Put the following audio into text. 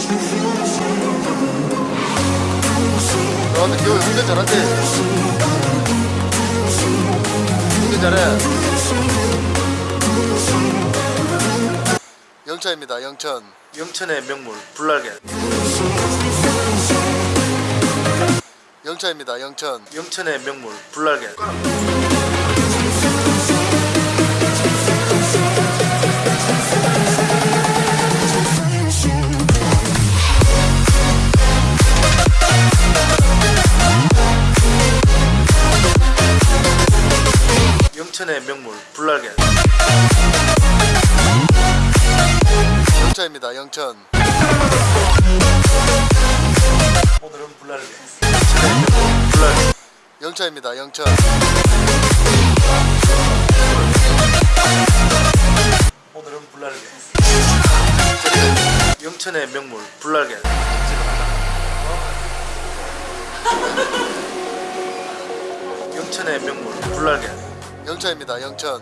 아 근데 겨우 운전 잘한대. 운전 잘해. 영차입니다 영천. 영천의 명물 불날개. 영차입니다 영천. 영천의 명물 불날개 영천의 명물 불날개. 영차입니다 영천. 오늘은 불날개. 불날개. 영차입니다 영천. 오늘은 불날개. 영천의 명물 불날개. 영천의 명물 불날개 영차입니다. 영천